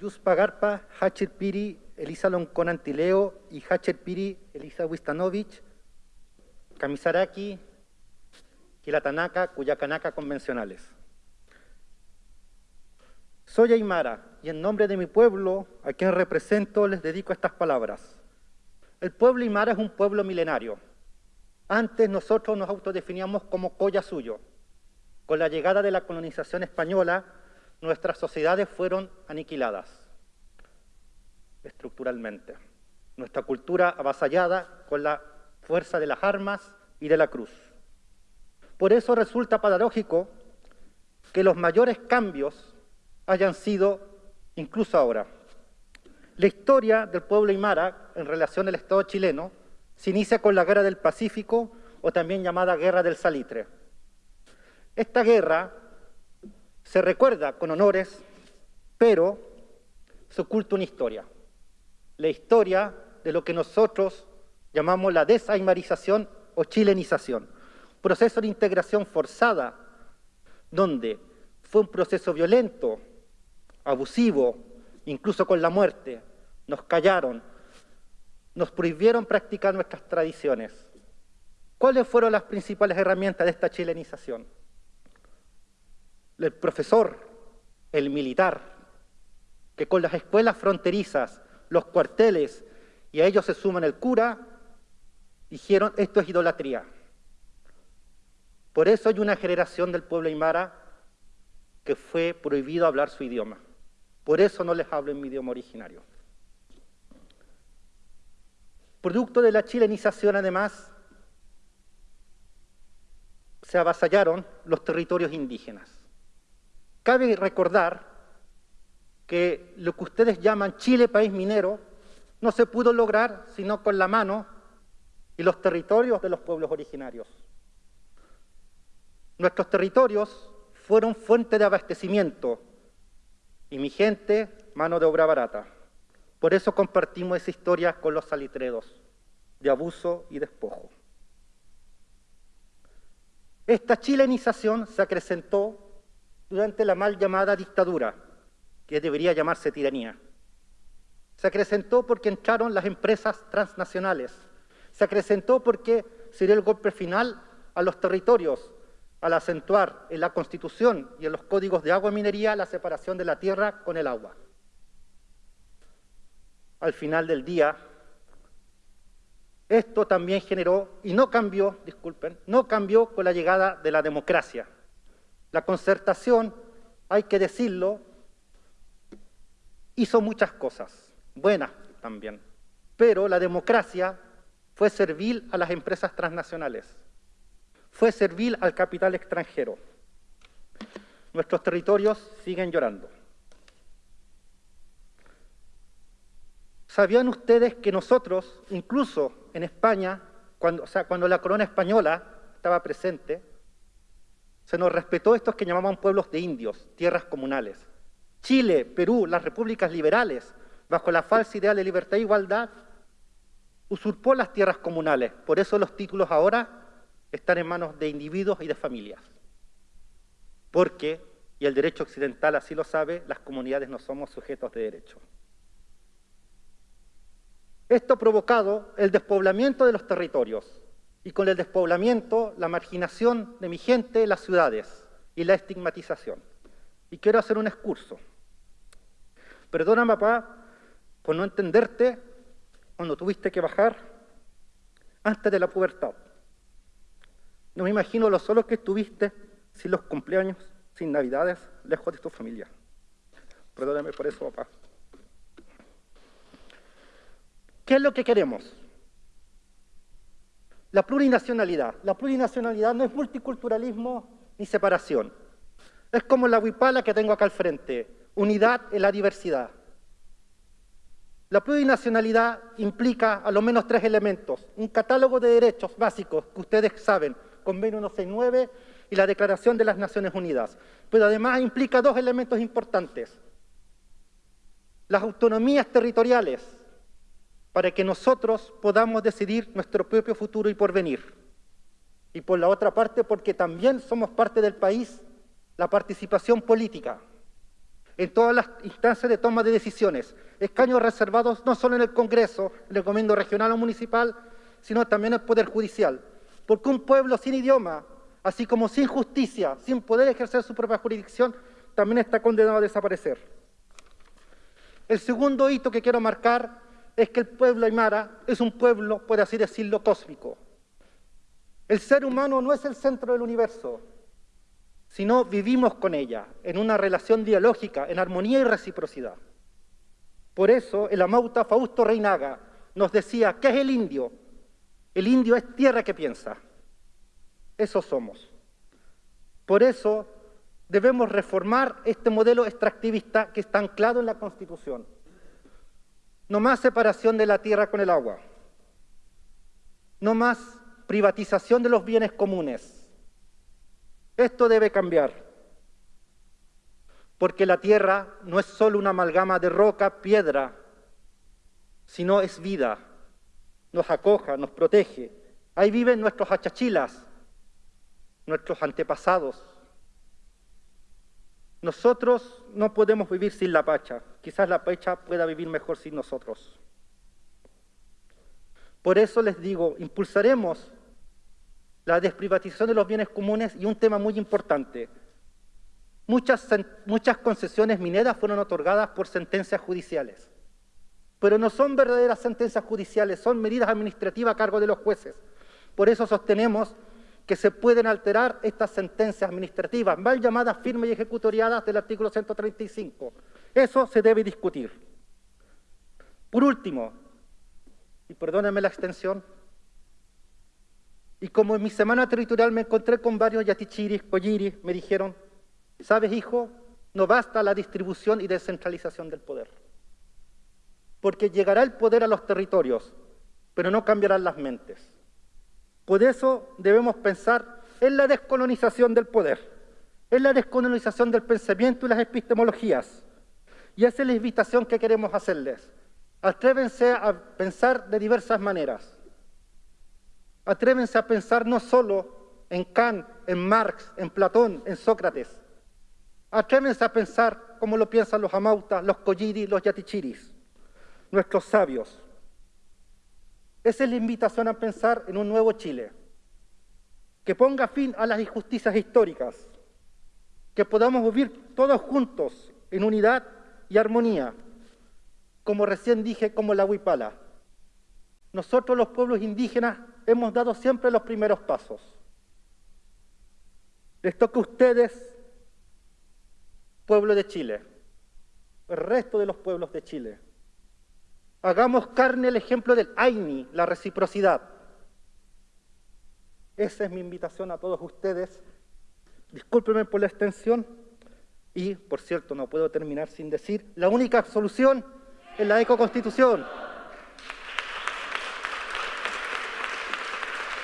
Yus Pagarpa, Hachir Piri, Elisa Loncón Antileo y Hachir Piri, Elisa Wistanovich, Kamisaraki, Kilatanaka, Cuyacanaka convencionales. Soy Aymara y en nombre de mi pueblo, a quien represento, les dedico estas palabras. El pueblo Aymara es un pueblo milenario. Antes nosotros nos autodefiníamos como colla suyo. Con la llegada de la colonización española, nuestras sociedades fueron aniquiladas estructuralmente. Nuestra cultura avasallada con la fuerza de las armas y de la cruz. Por eso resulta paradójico que los mayores cambios hayan sido incluso ahora. La historia del pueblo Aymara en relación al Estado chileno se inicia con la Guerra del Pacífico o también llamada Guerra del Salitre. Esta guerra se recuerda con honores, pero se oculta una historia. La historia de lo que nosotros llamamos la desaimarización o chilenización. Proceso de integración forzada, donde fue un proceso violento, abusivo, incluso con la muerte. Nos callaron, nos prohibieron practicar nuestras tradiciones. ¿Cuáles fueron las principales herramientas de esta chilenización? El profesor, el militar, que con las escuelas fronterizas, los cuarteles, y a ellos se suman el cura, dijeron esto es idolatría. Por eso hay una generación del pueblo aymara que fue prohibido hablar su idioma. Por eso no les hablo en mi idioma originario. Producto de la chilenización, además, se avasallaron los territorios indígenas. Cabe recordar que lo que ustedes llaman Chile país minero no se pudo lograr sino con la mano y los territorios de los pueblos originarios. Nuestros territorios fueron fuente de abastecimiento y mi gente, mano de obra barata. Por eso compartimos esa historia con los salitredos, de abuso y despojo. Esta chilenización se acrecentó durante la mal llamada dictadura, que debería llamarse tiranía. Se acrecentó porque entraron las empresas transnacionales. Se acrecentó porque se dio el golpe final a los territorios, al acentuar en la Constitución y en los códigos de agua y minería la separación de la tierra con el agua. Al final del día, esto también generó, y no cambió, disculpen, no cambió con la llegada de la democracia. La concertación, hay que decirlo, hizo muchas cosas, buenas también, pero la democracia fue servil a las empresas transnacionales fue servil al capital extranjero. Nuestros territorios siguen llorando. ¿Sabían ustedes que nosotros, incluso en España, cuando, la corona española estaba presente, se nos respetó estos que llamaban pueblos de indios, tierras comunales? Chile, Perú, las repúblicas liberales, bajo la falsa idea de libertad e igualdad, usurpó las tierras comunales. Por eso los títulos ahora están en manos de individuos y de familias. Porque, y el derecho occidental así lo sabe, las comunidades no somos sujetos de derecho. Esto ha provocado el despoblamiento de los territorios y con el despoblamiento la marginación de mi gente en las ciudades y la estigmatización. Y quiero hacer un excurso. Perdona, papá, por no entenderte cuando tuviste que bajar antes de la pubertad. No me imagino lo solo que estuviste sin los cumpleaños, sin navidades, lejos de tu familia. Perdóname por eso, papá. ¿Qué es lo que queremos? La plurinacionalidad. La plurinacionalidad no es multiculturalismo ni separación. Es como la huipala que tengo acá al frente, unidad en la diversidad. La plurinacionalidad implica a lo menos tres elementos. Un catálogo de derechos básicos que ustedes saben, Convenio 169 y la Declaración de las Naciones Unidas. Pero además implica dos elementos importantes. Las autonomías territoriales, para que nosotros podamos decidir nuestro propio futuro y porvenir. Y por la otra parte, porque también somos parte del país, la participación política. en todas las instancias de toma de decisiones, escaños reservados no solo en el Congreso, en el Gobierno regional o municipal, sino también en el Poder Judicial. Porque un pueblo sin idioma, así como sin justicia, sin poder ejercer su propia jurisdicción, también está condenado a desaparecer. El segundo hito que quiero marcar es que el pueblo aymara es un pueblo, por así decirlo, cósmico. El ser humano no es el centro del universo, sino vivimos con ella, en una relación dialógica, en armonía y reciprocidad. Por eso el amauta Fausto Reinaga nos decía, ¿qué es el indio? El indio es tierra que piensa. Eso somos. Por eso debemos reformar este modelo extractivista que está anclado en la Constitución. No más separación de la tierra con el agua. No más privatización de los bienes comunes. Esto debe cambiar. Porque la tierra no es solo una amalgama de roca, piedra, sino es vida. Nos acoja, nos protege. Ahí viven nuestros achachilas, nuestros antepasados. Nosotros no podemos vivir sin la pacha. Quizás la pacha pueda vivir mejor sin nosotros. Por eso les digo, impulsaremos la desprivatización de los bienes comunes y un tema muy importante. Muchas, muchas concesiones mineras fueron otorgadas por sentencias judiciales, pero no son verdaderas sentencias judiciales, son medidas administrativas a cargo de los jueces. Por eso sostenemos que se pueden alterar estas sentencias administrativas, mal llamadas firmes y ejecutoriadas del artículo 135. Eso se debe discutir. Por último, y perdónenme la extensión, y como en mi semana territorial me encontré con varios yatichiris, colliris, me dijeron, sabes hijo, no basta la distribución y descentralización del poder, porque llegará el poder a los territorios, pero no cambiarán las mentes. Por eso debemos pensar en la descolonización del poder, en la descolonización del pensamiento y las epistemologías. Y esa es la invitación que queremos hacerles. Atrévense a pensar de diversas maneras. Atrévense a pensar no solo en Kant, en Marx, en Platón, en Sócrates. Atrévense a pensar como lo piensan los amautas, los colliris, los yatichiris, nuestros sabios. Esa es la invitación a pensar en un nuevo Chile, que ponga fin a las injusticias históricas, que podamos vivir todos juntos en unidad y armonía, como recién dije, como la huipala. Nosotros los pueblos indígenas hemos dado siempre los primeros pasos. Les toca a ustedes, pueblo de Chile, el resto de los pueblos de Chile, Hagamos carne el ejemplo del Aini, la reciprocidad. Esa es mi invitación a todos ustedes. Discúlpenme por la extensión. Y, por cierto, no puedo terminar sin decir, la única solución es la ecoconstitución.